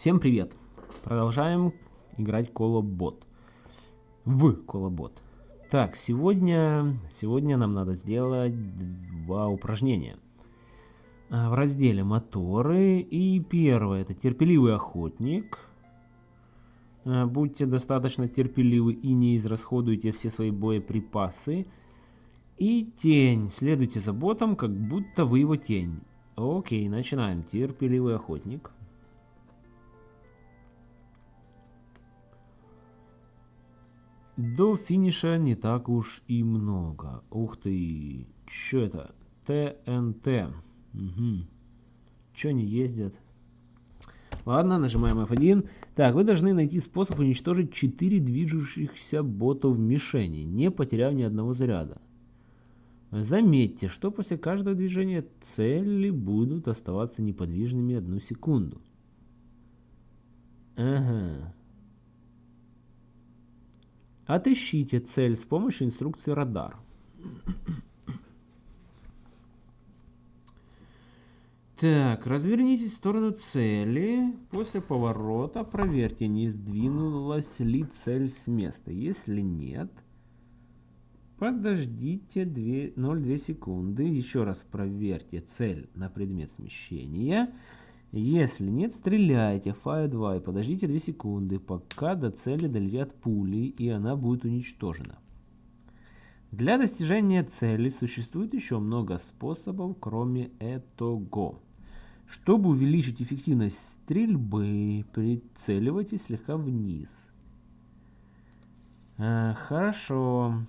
Всем привет! Продолжаем играть Колобот. В Колобот. Так, сегодня, сегодня нам надо сделать два упражнения. А, в разделе моторы. И первое, это терпеливый охотник. А, будьте достаточно терпеливы и не израсходуйте все свои боеприпасы. И тень. Следуйте за ботом, как будто вы его тень. Окей, начинаем. Терпеливый охотник. До финиша не так уж и много. Ух ты, что это? ТНТ. Угу. Че они ездят? Ладно, нажимаем F1. Так, вы должны найти способ уничтожить 4 движущихся ботов мишени, не потеряв ни одного заряда. Заметьте, что после каждого движения цели будут оставаться неподвижными одну секунду. Ага. Отыщите цель с помощью инструкции радар. Так, развернитесь в сторону цели. После поворота проверьте, не сдвинулась ли цель с места. Если нет, подождите 0,2 секунды. Еще раз проверьте цель на предмет смещения. Если нет, стреляйте Fire 2 и подождите 2 секунды, пока до цели долетят пули и она будет уничтожена. Для достижения цели существует еще много способов, кроме этого. Чтобы увеличить эффективность стрельбы, прицеливайтесь слегка вниз. А, хорошо.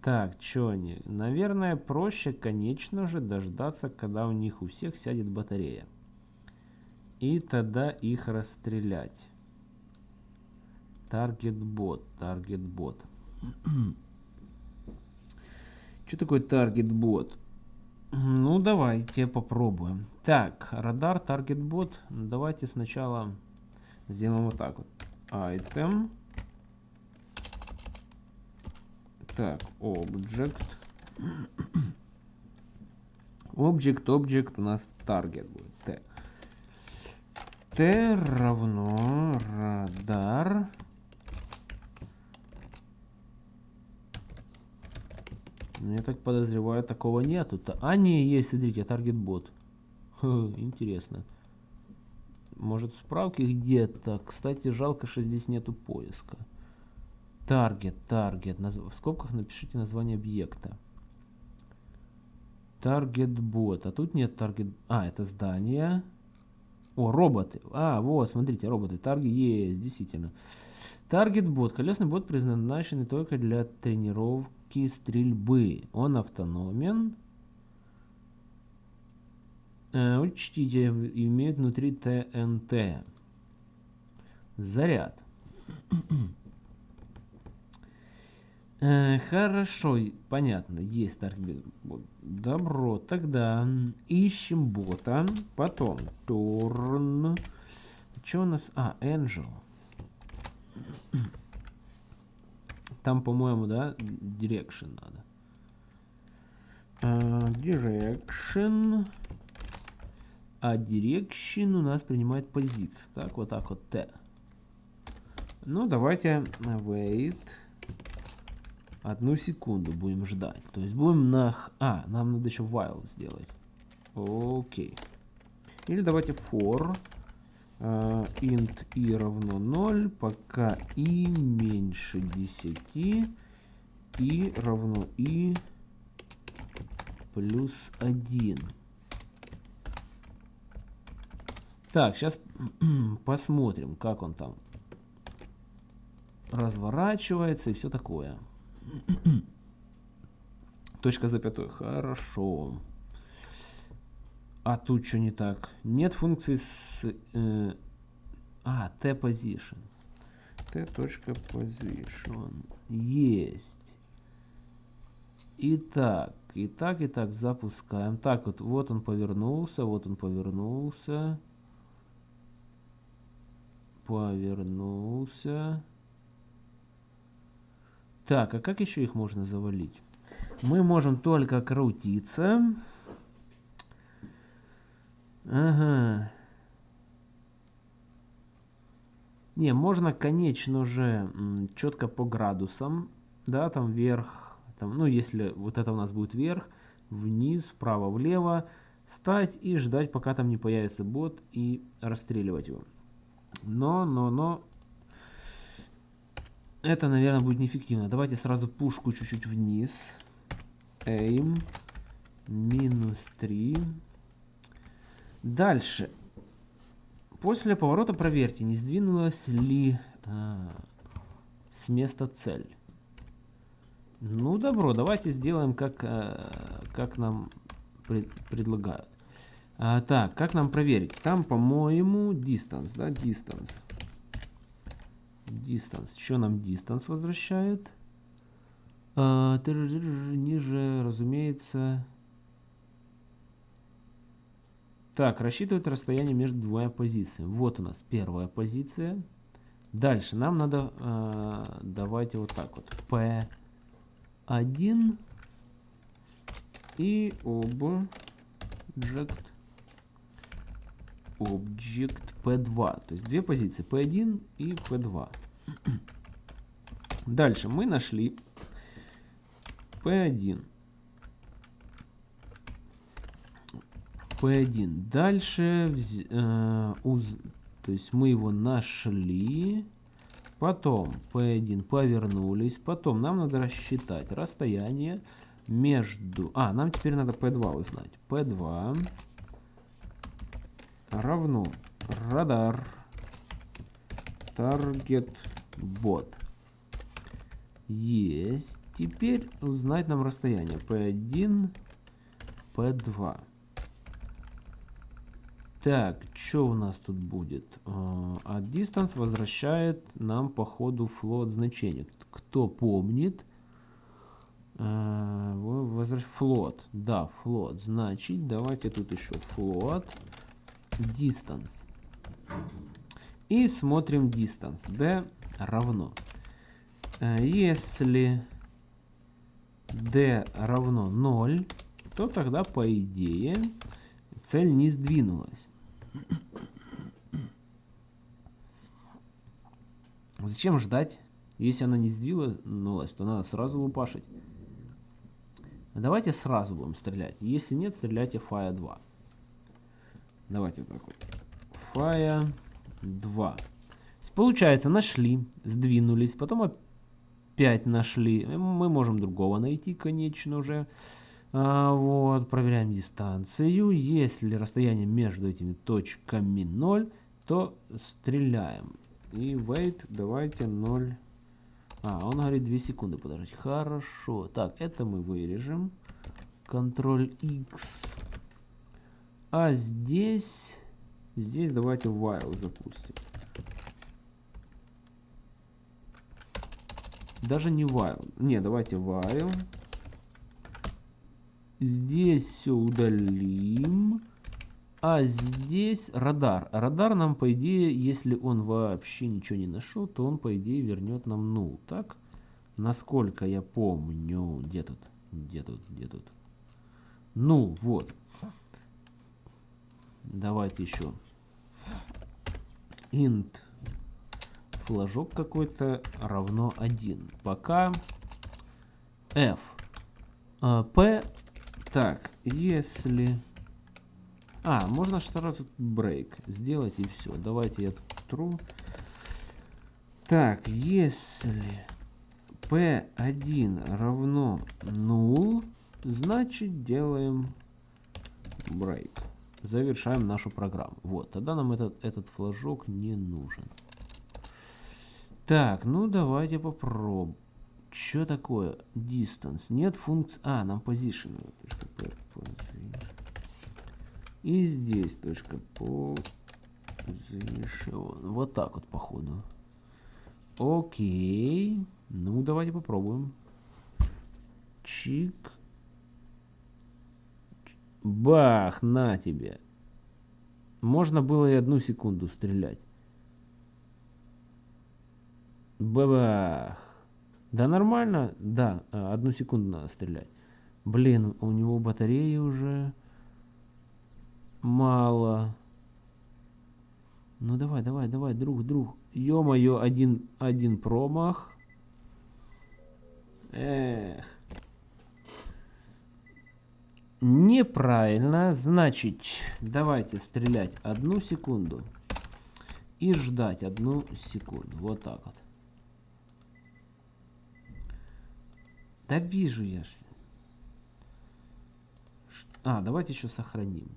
Так, что они? Наверное, проще, конечно же, дождаться, когда у них у всех сядет батарея и тогда их расстрелять. Таргет бот, таргет бот. Что такое таргет бот? Ну, давайте попробуем. Так, радар, таргет бот. Давайте сначала сделаем вот так вот. Item. Так, object. Object, object у нас target будет. T. Т равно радар. Ну, я так подозреваю, такого нету. -то. А, не, есть, смотрите, таргет бот. Интересно. Может справки где-то. Кстати, жалко, что здесь нету поиска. Таргет, таргет. В скобках напишите название объекта. Таргет бот. А тут нет таргет... А, это здание. О, роботы. А, вот, смотрите, роботы. Тарги есть, действительно. Таргет бот. Колесный бот предназначен только для тренировки стрельбы. Он автономен. Э, учтите, имеет внутри ТНТ. Заряд. Э, хорошо, понятно, есть таргет. Добро, тогда ищем бота. Потом turn. Что у нас? А, Angel. Там, по-моему, да, direction надо. Uh, direction. А direction у нас принимает позицию. Так, вот так вот Т. Ну, давайте wait. Одну секунду будем ждать. То есть будем на... А, нам надо еще while сделать. Окей. Или давайте for uh, int i равно 0, пока i меньше 10, и равно i плюс 1. Так, сейчас посмотрим, как он там разворачивается и все такое. Точка запятой. Хорошо. А тут что не так? Нет функции с... Э, а, t-position. t.position. Есть. Итак, и так, и так запускаем. Так, вот, вот он повернулся, вот он повернулся. Повернулся. Так, а как еще их можно завалить? Мы можем только крутиться. Ага. Не, можно, конечно же, четко по градусам, да, там вверх, там, ну, если вот это у нас будет вверх, вниз, вправо, влево, стать и ждать, пока там не появится бот и расстреливать его. Но, но, но, это, наверное, будет неэффективно. Давайте сразу пушку чуть-чуть вниз. Aim. Минус 3. Дальше. После поворота проверьте, не сдвинулась ли а, с места цель. Ну, добро, давайте сделаем, как, а, как нам пред, предлагают. А, так, как нам проверить? Там, по-моему, distance, да, distance. Distance. Что нам distance возвращает? А, ниже, разумеется, Так, рассчитывать расстояние между двумя позициями. Вот у нас первая позиция. Дальше нам надо, э, давайте вот так вот, P1 и object, object P2. То есть две позиции, P1 и P2. Дальше мы нашли P1. P1. Дальше, э, уз, то есть мы его нашли. Потом P1 повернулись. Потом нам надо рассчитать расстояние между... А, нам теперь надо P2 узнать. P2 равно радар target bot. Есть. Теперь узнать нам расстояние P1, P2. Так, что у нас тут будет? А distance возвращает нам по ходу float значение. Кто помнит? Float. Да, float. Значит, давайте тут еще float distance. И смотрим distance. D равно. Если d равно 0, то тогда, по идее, цель не сдвинулась. Зачем ждать? Если она не сдвинулась, то надо сразу лупашить. Давайте сразу будем стрелять. Если нет, стреляйте фая 2. Давайте так вот. Фая 2. Получается, нашли, сдвинулись, потом опять нашли. Мы можем другого найти, конечно же. А, вот, проверяем дистанцию. Если расстояние между этими точками 0, то стреляем. И wait, давайте 0. А, он говорит 2 секунды подождать. Хорошо. Так, это мы вырежем. Ctrl X. А здесь... Здесь давайте while запустим. Даже не while. Не, давайте while. Здесь все удалим. А здесь радар. Радар нам, по идее, если он вообще ничего не нашел, то он, по идее, вернет нам нул. Так? Насколько я помню. Где тут? Где тут? Где тут? Нул, вот. Давайте еще. Int флажок какой-то равно 1. Пока f. А, p так, если... А, можно сразу break сделать и все. Давайте я true. Так, если p1 равно 0, значит делаем break. Завершаем нашу программу. Вот, тогда нам этот, этот флажок не нужен. Так, ну давайте попробуем. Что такое distance? Нет функции... А, нам position. И здесь точка position. Вот так вот, походу. Окей. Ну, давайте попробуем. Чик. Бах, на тебе. Можно было и одну секунду стрелять. Бабах. Да нормально, да, а, одну секунду надо стрелять. Блин, у него батареи уже мало. Ну давай, давай, давай, друг, друг. Ё-моё, один, один промах. Эх. Неправильно. Значит, давайте стрелять одну секунду. И ждать одну секунду. Вот так вот. Да вижу я. А, давайте еще сохраним.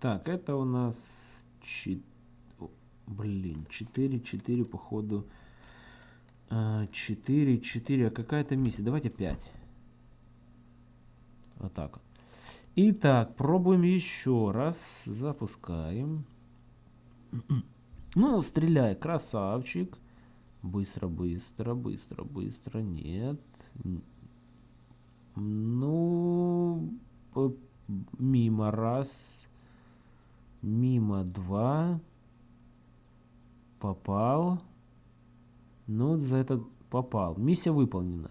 Так, это у нас... Блин, 4, 4, походу... 4, 4, а какая-то миссия. Давайте 5. Вот так вот. Итак, пробуем еще раз. Запускаем. Ну, стреляй, красавчик. Быстро, быстро, быстро, быстро. Нет. Ну, мимо раз. Мимо два. Попал. Ну, за это попал. Миссия выполнена.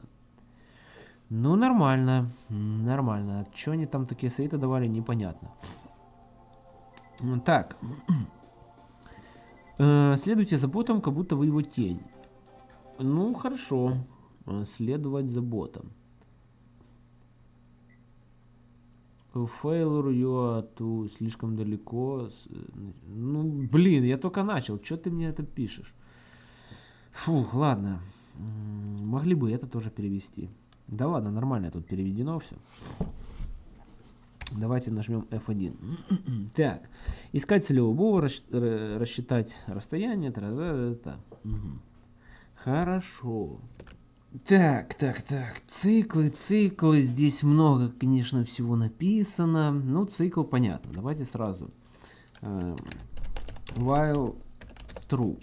Ну, нормально. Нормально. Что они там такие советы давали, непонятно. Так. Э, следуйте за ботом, как будто вы его тень. Ну, хорошо. Э, следовать за ботом. Failure you too слишком далеко. Ну, блин, я только начал. Что ты мне это пишешь? Фу, ладно. Могли бы это тоже перевести. Да ладно, нормально тут переведено все. Давайте нажмем F1. так, искать целевого бова, рассчитать расстояние. Та -та -та угу. Хорошо. Так, так, так. Циклы, циклы. Здесь много, конечно, всего написано. Ну, цикл понятно. Давайте сразу. Uh, while true.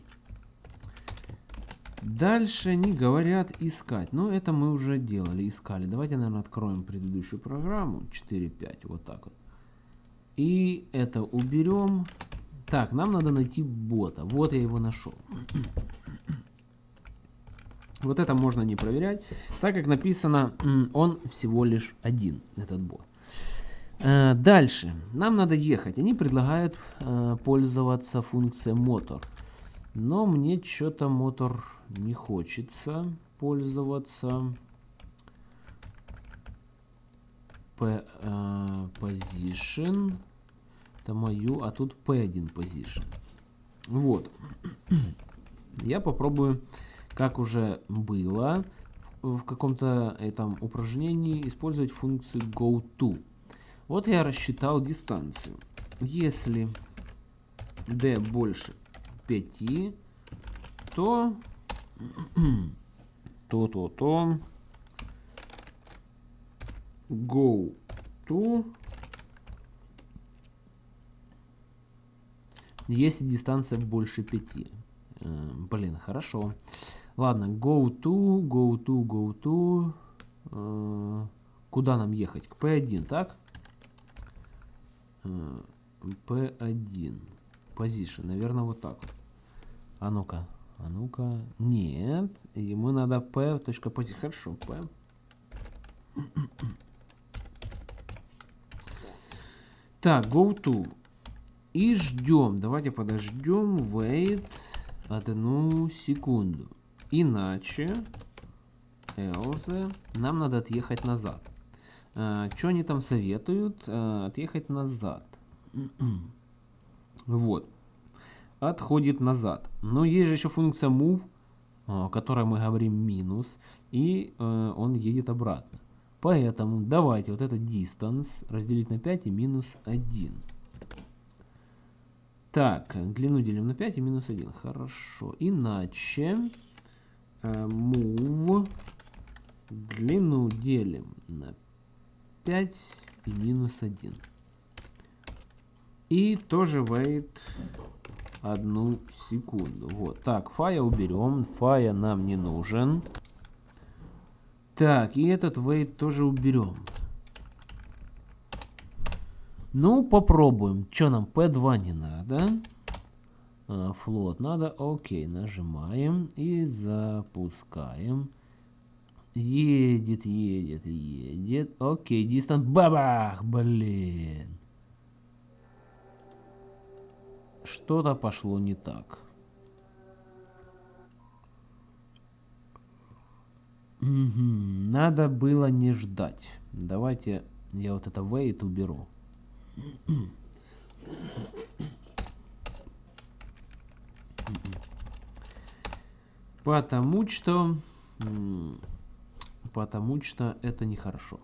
Дальше они говорят искать. Но это мы уже делали, искали. Давайте, наверное, откроем предыдущую программу. 4.5, вот так вот. И это уберем. Так, нам надо найти бота. Вот я его нашел. Вот это можно не проверять, так как написано, он всего лишь один, этот бот. Э, дальше. Нам надо ехать. Они предлагают э, пользоваться функцией мотор. Но мне что-то мотор не хочется пользоваться. P, uh, position. Это мою, а тут P1 position. Вот. Я попробую, как уже было в каком-то этом упражнении, использовать функцию goTo. Вот я рассчитал дистанцию. Если d больше 5, то то-то-то. Go to. Если дистанция больше 5. Э, блин, хорошо. Ладно, go to, go to, go to. Э, куда нам ехать? К P1, так? Э, P1. Position. Наверное, вот так вот. А ну-ка. А ну-ка. Нет. Ему надо p. Позиции. Хорошо, p. Так, go to. И ждем. Давайте подождем. Wait. Одну секунду. Иначе. Else. Нам надо отъехать назад. А, что они там советуют? А, отъехать назад. Вот отходит назад. Но есть же еще функция move, о которой мы говорим минус, и э, он едет обратно. Поэтому давайте вот это distance разделить на 5 и минус 1. Так, длину делим на 5 и минус 1. Хорошо. Иначе э, move длину делим на 5 и минус 1. И тоже wait одну секунду. Вот. Так, фая уберем. Фая нам не нужен. Так, и этот wait тоже уберем. Ну, попробуем. Что нам, P2 не надо. А, флот надо. Окей, нажимаем и запускаем. Едет, едет, едет. Окей, дистант. Бабах, блин. Что-то пошло не так. Надо было не ждать. Давайте я вот это wait уберу. Потому что... Потому что это нехорошо.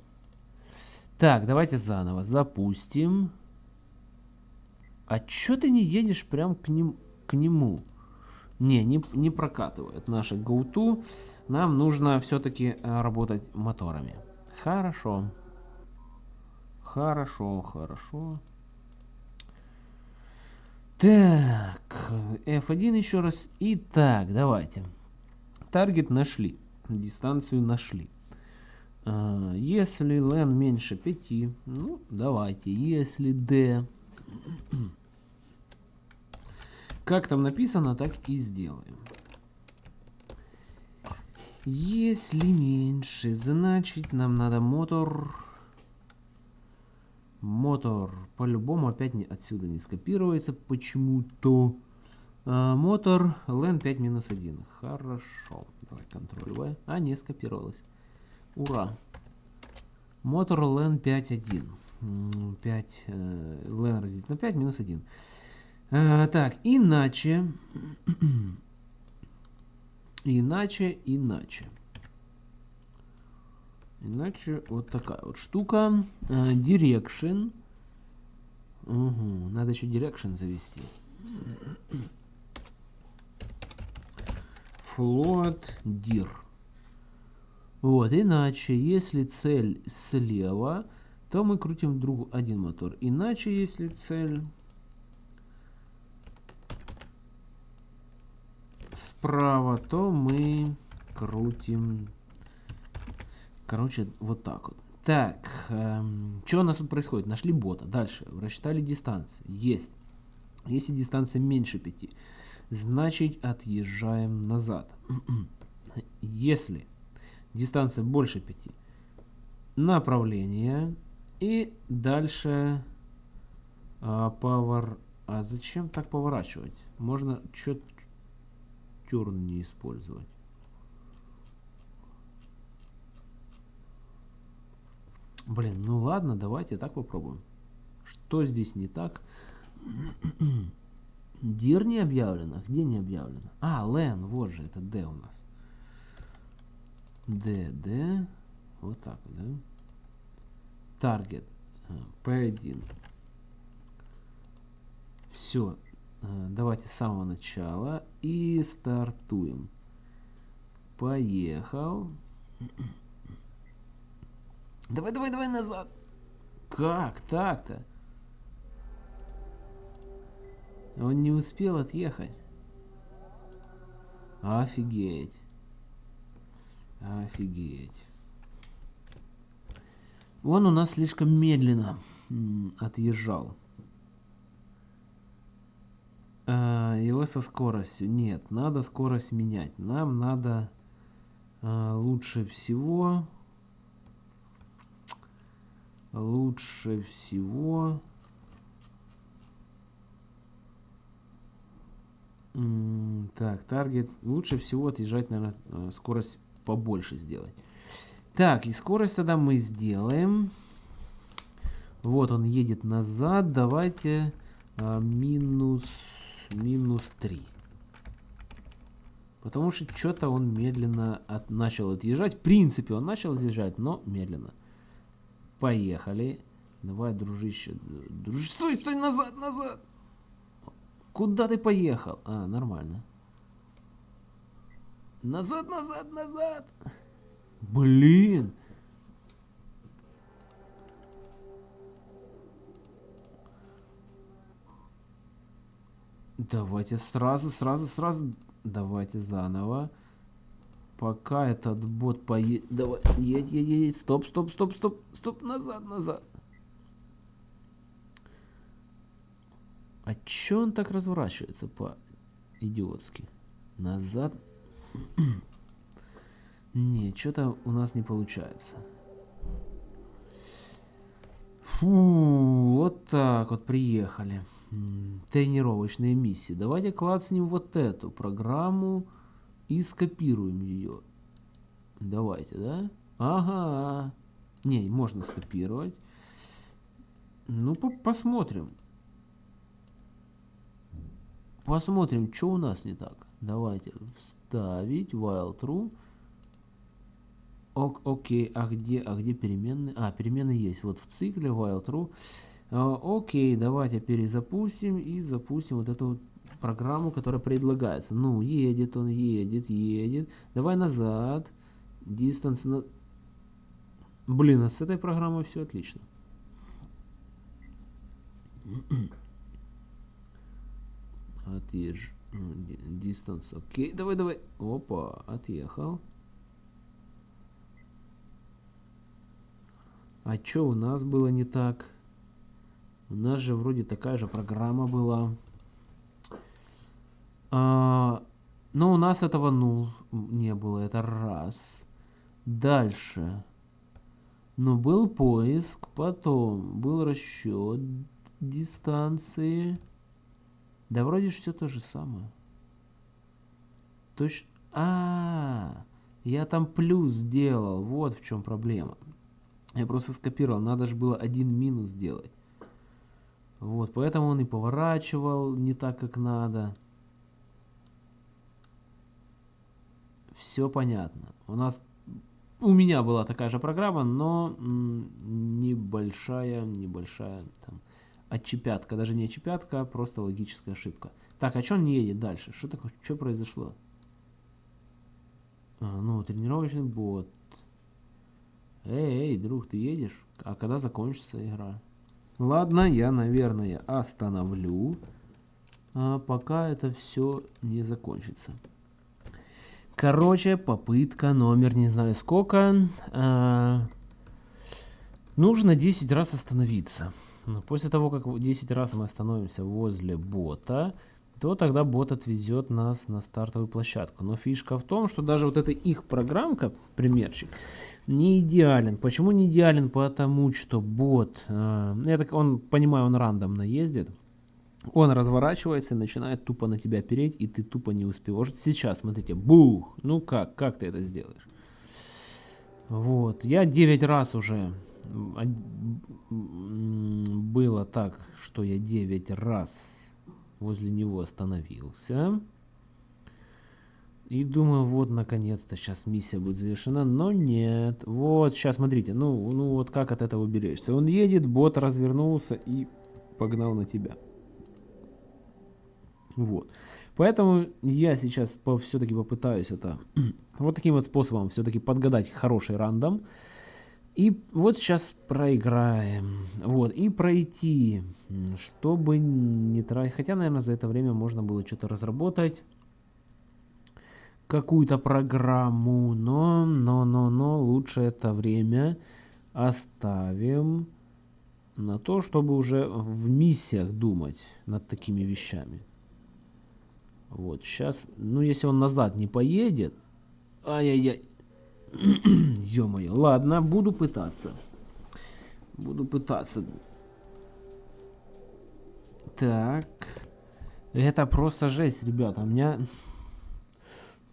Так, давайте заново запустим. А чё ты не едешь прям к, ним, к нему? Не, не, не прокатывает наше GoTo. Нам нужно все-таки э, работать моторами. Хорошо. Хорошо, хорошо. Так, F1 еще раз. Итак, давайте. Таргет нашли. Дистанцию нашли. А, если L меньше 5, ну, давайте. Если D... Как там написано, так и сделаем. Если меньше, значит нам надо мотор Мотор по-любому опять не, отсюда не скопируется почему-то. А, мотор LN 5 минус 1. Хорошо. Давай контроль V. А, не скопировалось. Ура. Мотор LN 5.1. 5 э, LN разделить на 5 минус 1. А, так, иначе. иначе, иначе. Иначе вот такая вот штука. Uh, direction. Угу. Надо еще direction завести. Float dir. Вот, иначе, если цель слева, то мы крутим друг один мотор. Иначе, если цель справа, то мы крутим Короче, вот так вот. Так, эм, что у нас тут происходит? Нашли бота. Дальше. Рассчитали дистанцию. Есть. Если дистанция меньше 5, значит отъезжаем назад. Если дистанция больше 5, направление. И дальше а, повор... А зачем так поворачивать? Можно что-то тюрн не использовать. Блин, ну ладно, давайте так попробуем. Что здесь не так? Дир не объявлено. Где не объявлено? А, Лен, вот же, это D у нас. D, D. Вот так, да? Таргет. P1. Все. Давайте с самого начала. И стартуем. Поехал. Давай, давай, давай назад. Как так-то? Он не успел отъехать. Офигеть. Офигеть. Он у нас слишком медленно отъезжал. А, его со скоростью. Нет, надо скорость менять. Нам надо а, лучше всего лучше всего так таргет лучше всего отъезжать наверное э, скорость побольше сделать так и скорость тогда мы сделаем вот он едет назад давайте а, минус минус 3 потому что что-то он медленно от, начал отъезжать в принципе он начал отъезжать но медленно Поехали. Давай, дружище. Дружище, стой, стой, назад, назад. Куда ты поехал? А, нормально. Назад, назад, назад. Блин. Давайте сразу, сразу, сразу. Давайте заново. Пока этот бот поедет... Давай, едь, едь, едь. Стоп, стоп, стоп, стоп, стоп, назад, назад. А чё он так разворачивается по-идиотски? Назад. не, что-то у нас не получается. Фу, вот так вот приехали. Тренировочные миссии. Давайте клацнем вот эту программу и скопируем ее. Давайте, да? Ага. Не, можно скопировать. Ну, по посмотрим. Посмотрим, что у нас не так. Давайте вставить while true. Ок, окей, а где, а где переменные? А, переменные есть. Вот в цикле while true. А, окей, давайте перезапустим и запустим вот эту программу, которая предлагается. Ну, едет он, едет, едет. Давай назад. Distance на... Блин, а с этой программой все отлично. Отъезж. Distance, окей. Давай, давай. Опа, отъехал. А что у нас было не так? У нас же вроде такая же программа была. А, но у нас этого ну не было. Это раз. Дальше. Но был поиск, потом был расчет дистанции. Да вроде все то же самое. Точно. А, -а, а, я там плюс сделал. Вот в чем проблема. Я просто скопировал. Надо же было один минус сделать. Вот, поэтому он и поворачивал не так, как надо. Все понятно. У нас, у меня была такая же программа, но небольшая, небольшая там отчепятка. Даже не отчепятка, а просто логическая ошибка. Так, а что он не едет дальше? Что такое? Что произошло? А, ну, тренировочный бот. Эй, эй, друг, ты едешь? А когда закончится игра? Ладно, я, наверное, остановлю, а пока это все не закончится. Короче, попытка номер не знаю сколько. А, нужно 10 раз остановиться. Но после того, как 10 раз мы остановимся возле бота, то тогда бот отвезет нас на стартовую площадку. Но фишка в том, что даже вот эта их программка, примерчик, не идеален. Почему не идеален? Потому что бот, э, я так, он, понимаю, он рандомно ездит. Он разворачивается и начинает тупо на тебя переть, и ты тупо не успеваешь. Сейчас, смотрите, бух, ну как, как ты это сделаешь? Вот, я 9 раз уже, было так, что я 9 раз возле него остановился. И думаю, вот, наконец-то, сейчас миссия будет завершена, но нет. Вот, сейчас, смотрите, ну, ну вот как от этого берешься. Он едет, бот развернулся и погнал на тебя. Вот. Поэтому я сейчас по, все-таки попытаюсь это вот таким вот способом все-таки подгадать хороший рандом. И вот сейчас проиграем. Вот, и пройти, чтобы не тратить. Хотя, наверное, за это время можно было что-то разработать какую-то программу, но, но, но, но лучше это время оставим на то, чтобы уже в миссиях думать над такими вещами. Вот, сейчас, ну, если он назад не поедет, ай-яй-яй, ё-моё, ладно, буду пытаться. Буду пытаться. Так, это просто жесть, ребята, у меня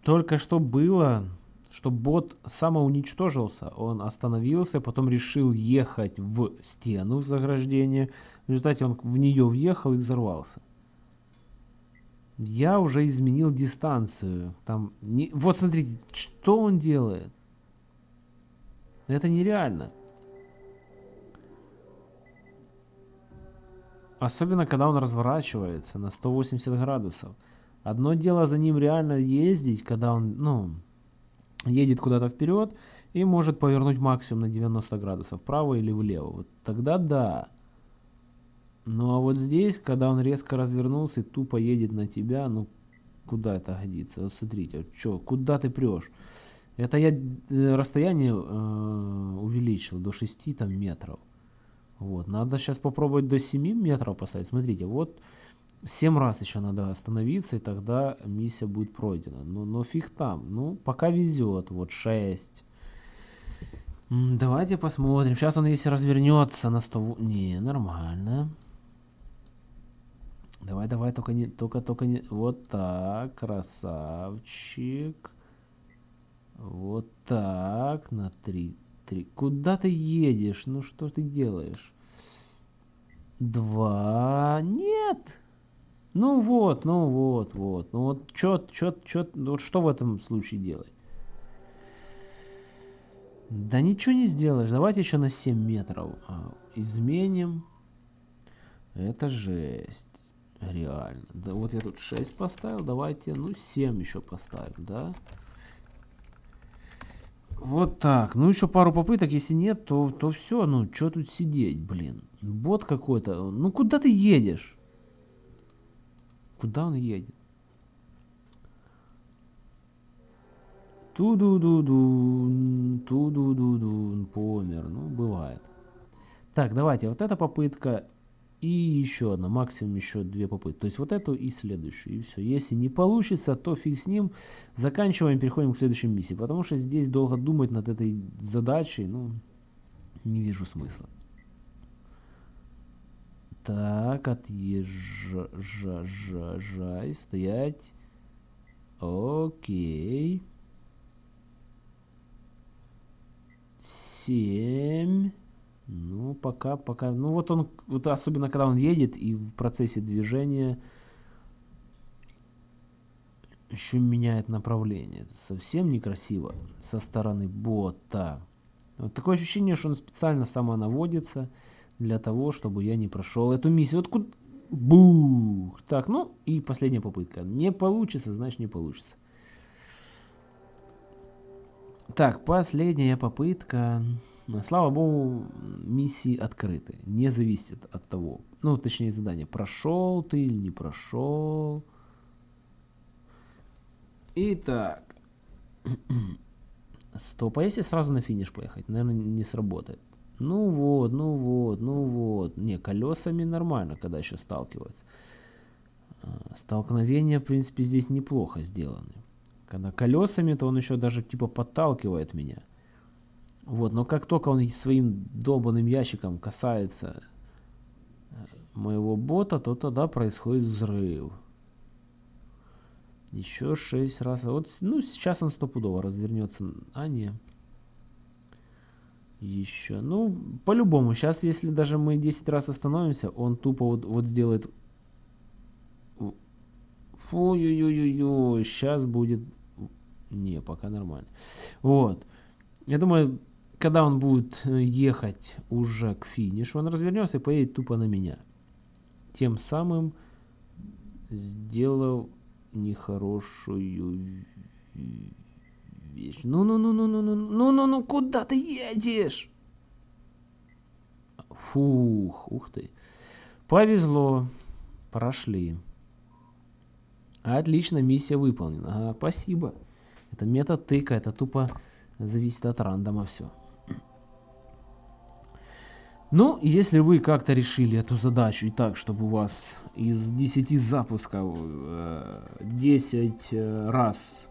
только что было, что бот самоуничтожился. Он остановился, потом решил ехать в стену в заграждение. В результате он в нее въехал и взорвался. Я уже изменил дистанцию. Там не... Вот смотрите, что он делает. Это нереально. Особенно, когда он разворачивается на 180 градусов. Одно дело за ним реально ездить, когда он, ну, едет куда-то вперед и может повернуть максимум на 90 градусов, вправо или влево. Вот тогда да. Ну а вот здесь, когда он резко развернулся и тупо едет на тебя, ну куда это годится? Вот смотрите, вот что, куда ты прешь? Это я э, расстояние э, увеличил до 6 там, метров. Вот, надо сейчас попробовать до 7 метров поставить. Смотрите, вот 7 раз еще надо остановиться, и тогда миссия будет пройдена. Но, но фиг там. Ну, пока везет. Вот 6. Давайте посмотрим. Сейчас он, если развернется на 100... Не, нормально. Давай, давай, только не, только, только не, вот так, красавчик. Вот так, на три, три. Куда ты едешь? Ну что ты делаешь? Два, нет. Ну вот, ну вот, вот. Ну вот, чё, чё, чё, ну вот что в этом случае делать? Да ничего не сделаешь. Давайте еще на 7 метров а, изменим. Это жесть. Реально. Да вот я тут 6 поставил. Давайте, ну, 7 еще поставим, да? Вот так. Ну, еще пару попыток. Если нет, то, то все. Ну, что тут сидеть, блин. Бот какой-то. Ну, куда ты едешь? Куда он едет? Ту-ду-ду-ду, ту-ду-ду-ду, помер. Ну, бывает. Так, давайте, вот эта попытка и еще одна, максимум еще две попытки. То есть вот эту и следующую, и все. Если не получится, то фиг с ним. Заканчиваем, переходим к следующей миссии. Потому что здесь долго думать над этой задачей, ну, не вижу смысла. Так, отъезжай, стоять. Окей. Семь. Ну, пока, пока. Ну, вот он, вот особенно когда он едет и в процессе движения еще меняет направление. Это совсем некрасиво со стороны бота. Вот такое ощущение, что он специально сама наводится для того, чтобы я не прошел эту миссию. Вот куда... Бух! Так, ну и последняя попытка. Не получится, значит не получится. Так, последняя попытка. Слава богу, миссии открыты. Не зависит от того, ну, точнее задание, прошел ты или не прошел. Итак. Стоп, а если сразу на финиш поехать? Наверное, не сработает. Ну вот, ну вот, ну вот. Не, колесами нормально, когда еще сталкиваются. А, столкновения, в принципе, здесь неплохо сделаны. Когда колесами, то он еще даже типа подталкивает меня. Вот, но как только он своим долбанным ящиком касается э, моего бота, то тогда происходит взрыв. Еще шесть раз. Вот, ну, сейчас он стопудово развернется. А, не. Еще. Ну, по-любому. Сейчас, если даже мы 10 раз остановимся, он тупо вот, вот сделает... Ой-ой-ой-ой. Сейчас будет... Не, пока нормально. Вот. Я думаю, когда он будет э, ехать уже к финишу, он развернется и поедет тупо на меня. Тем самым сделав нехорошую вещь. Ну-ну-ну-ну-ну-ну-ну-ну-ну, куда ты едешь? Фух, ух ты. Повезло. Прошли. Отлично, миссия выполнена. Ага, спасибо. Это метод тыка, это тупо зависит от рандома все. Ну, если вы как-то решили эту задачу и так, чтобы у вас из 10 запусков 10 э, э, раз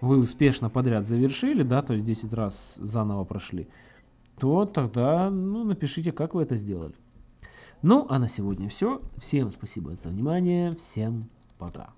вы успешно подряд завершили, да, то есть 10 раз заново прошли, то тогда ну, напишите, как вы это сделали. Ну, а на сегодня все. Всем спасибо за внимание. Всем пока.